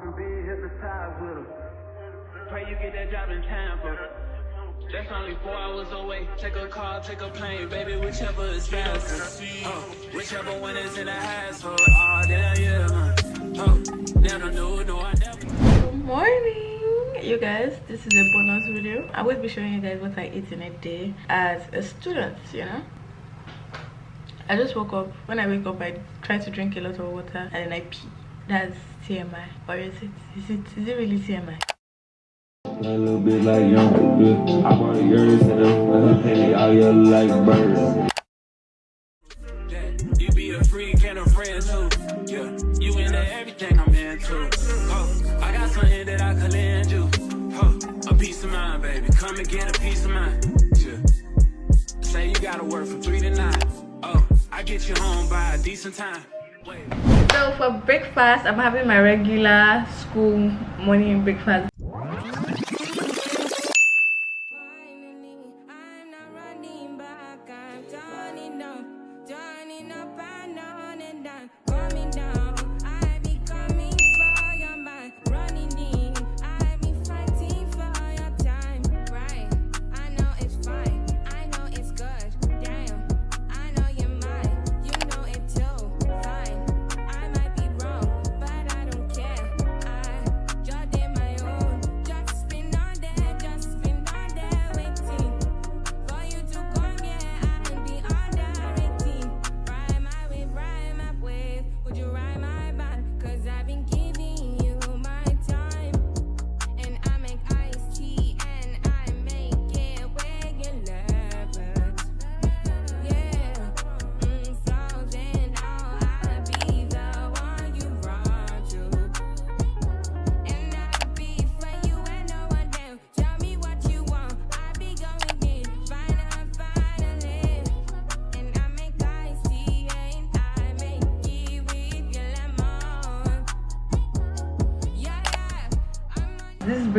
Walking big, hypnotized with her. Pray you get that job in Tampa. That's only four hours away. Take a car, take a plane, baby, whichever is faster. Oh, whichever one is in the hassle. Oh, ah, damn, yeah. Uh, oh, damn, I know, no, I never. Good morning, you guys. This is a bonus video. I will be showing you guys what I eat in a day as a student, you know. I just woke up. When I wake up, I try to drink a lot of water and then I pee. That's TMI. Or is it? Is it? Is it really TMI? A little bit like young, yeah. I brought a yours and I'm penny all yellow like birds. You be a freak and a friend too. Yeah, you into everything I'm into. Oh, I got something that I could lend you. Oh, a piece of mind, baby. Come and get a piece of mind. Yeah. Say you gotta work from three to nine. Oh, I get you home by a decent time. So for breakfast, I'm having my regular school morning breakfast.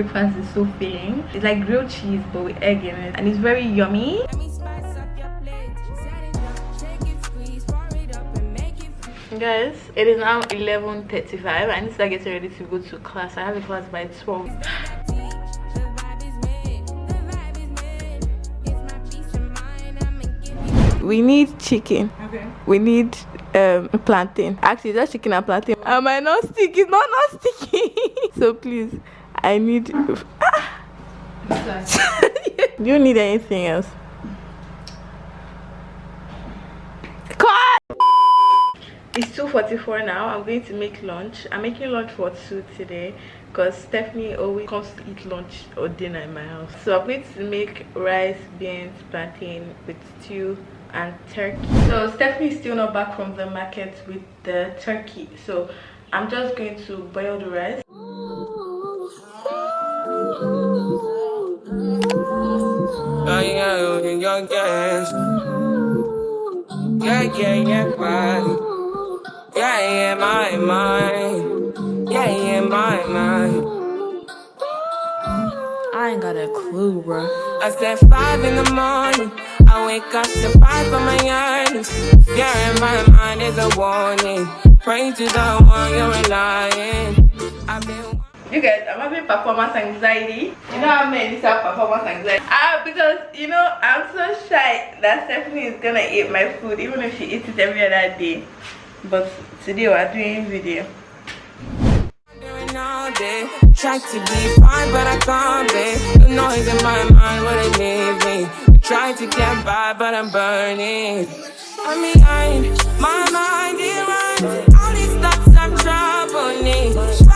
Breakfast is so filling. It's like grilled cheese but with egg in it, and it's very yummy. Let me spice up your plate. Set it up, shake it, squeeze, pour it up and make it Guys, it is now 11:35. I need to start getting ready to go to class. I have a class by 12. The vibe is made, the vibe is made. It's my peace of mind, I'ma give you We need chicken. Okay. We need um plantain. Actually, just chicken and plantain. Am I not stick? It's not not sticky. so please, I need. Do you need anything else? It's 2.44 now. I'm going to make lunch. I'm making lunch for two today because Stephanie always comes to eat lunch or dinner in my house. So I'm going to make rice, beans, plantain with stew and turkey. So Stephanie is still not back from the market with the turkey. So I'm just going to boil the rice. Yeah, yeah, yeah, young gas. Yeah, yeah, yeah, right. Yeah, yeah, my mind. Yeah, yeah, my mind. I ain't got a clue, bro. I said five in the morning. I wake up to five for my earnings. Yeah, in my mind is a warning. Pray to the one you're relying. I've been. You guys i'm having performance anxiety you know how to have performance anxiety ah because you know i'm so shy that stephanie is gonna eat my food even if she eats it every other day but today we're doing video try to be fine, but I can't be. The noise in my mind wouldn't leave me. Try to get by, but I'm burning. I'm my mind it runs. All these thoughts are troubling.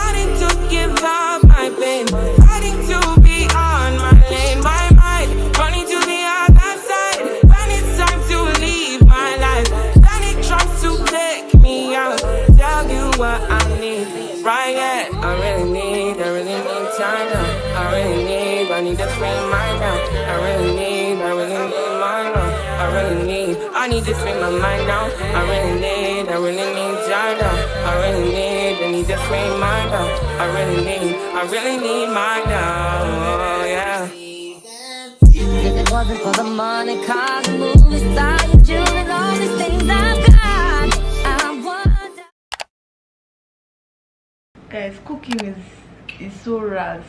Give my pain, fighting to be on my lane. My mind running to the other side. When it's time to leave my life, then it tries to take me out. Tell you what I need, right? Yeah, I really need, I really need time. I really need, I need to free my mind now. I really need, I really need mind now. I really need, I need to free my mind now. I really need, I really need now. I really need, I need to free mind now. Uh, I really need, I really need mind now. Oh, yeah. If it wasn't for the money, cars, and movie star, your jewelry, and all these things I've got, I wonder. guys cooking is is so rough.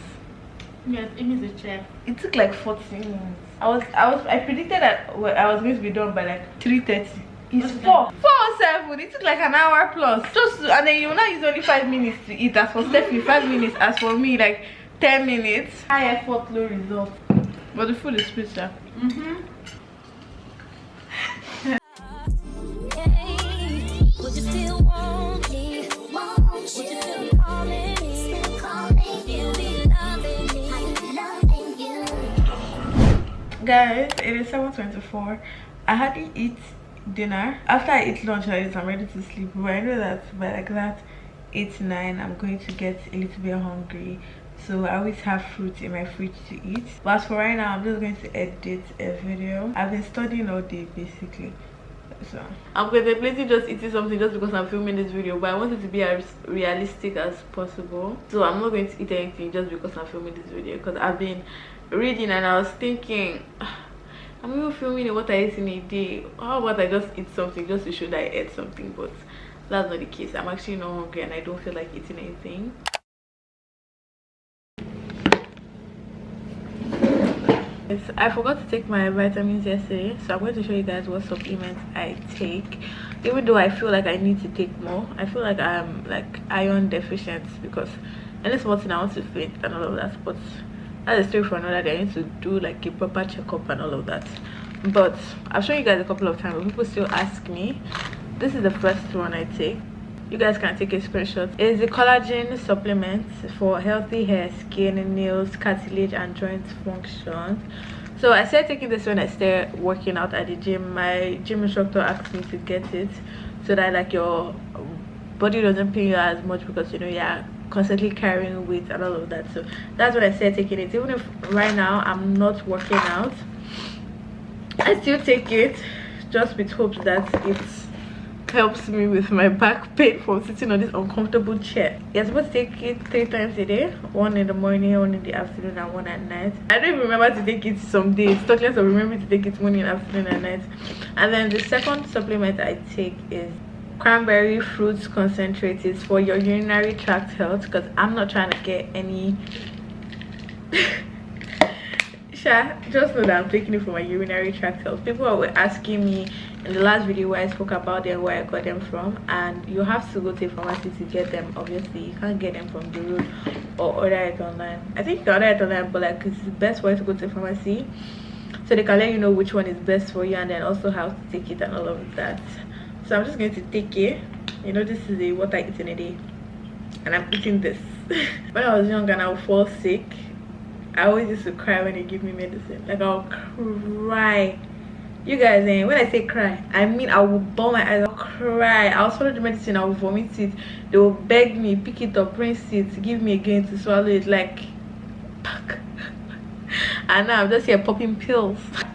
Yes, Amy is a chef. it took like 14 minutes i was i was i predicted that well, i was going to be done by like 3:30. It's What's the four four seven it took like an hour plus just and then you will not use only five minutes to eat as for stephanie five minutes as for me like 10 minutes high effort low result but the food is sweet sir. Mm-hmm. Hey, would you still want me? Would you still be calling me? Still be loving me? guys it is 7:24. i hardly eat dinner. After i eat lunch like this i'm ready to sleep. But i know that by like that 8 9 i'm going to get a little bit hungry. So i always have fruit in my fridge to eat. But for right now i'm just going to edit a video. I've been studying all day basically. So. I'm contemplating just eating something just because i'm filming this video but i want it to be as realistic as possible. So i'm not going to eat anything just because i'm filming this video because i've been reading and i was thinking i'm even filming what i eat in a day how about i just eat something just to show that i ate something but that's not the case i'm actually not hungry and i don't feel like eating anything Yes, I forgot to take my vitamins yesterday, so I'm going to show you guys what supplements I take. Even though I feel like I need to take more, I feel like I'm like iron deficient because any small thing I want to faint and all of that. But that's a story for another day. I need to do like a proper checkup and all of that. But I've shown you guys a couple of times, but people still ask me. This is the first one I take you guys can take a screenshot it's a collagen supplement for healthy hair skin nails cartilage and joint function. so i started taking this when i started working out at the gym my gym instructor asked me to get it so that like your body doesn't pain you as much because you know you're constantly carrying weight and all of that so that's when i said taking it even if right now i'm not working out i still take it just with hopes that it helps me with my back pain from sitting on this uncomfortable chair. You're supposed to take it three times a day, one in the morning, one in the afternoon, and one at night. I don't even remember to take it some days. Talk less of remembering to take it morning, afternoon, and night. And then the second supplement I take is cranberry fruits concentrate. It's for your urinary tract health because I'm not trying to get any Sha, just know that I'm taking it for my urinary tract health. People were asking me in the last video where I spoke about them, where I got them from, and you have to go to a pharmacy to get them. Obviously, you can't get them from the road or order it online. I think you order it online, but like it's the best way to go to a pharmacy so they can let you know which one is best for you and then also how to take it and all of that. So I'm just going to take it. You know, this is the what I eat in a day, and I'm eating this. when I was young and I would fall sick, I always used to cry when they give me medicine. Like I'll cry. You guys, eh, when I say cry, I mean I will bawl my eyes, I'll cry. I'll swallow the medicine, I will vomit it. They will beg me, pick it up, rinse it, give me again to swallow it. Like, and now I'm just here popping pills.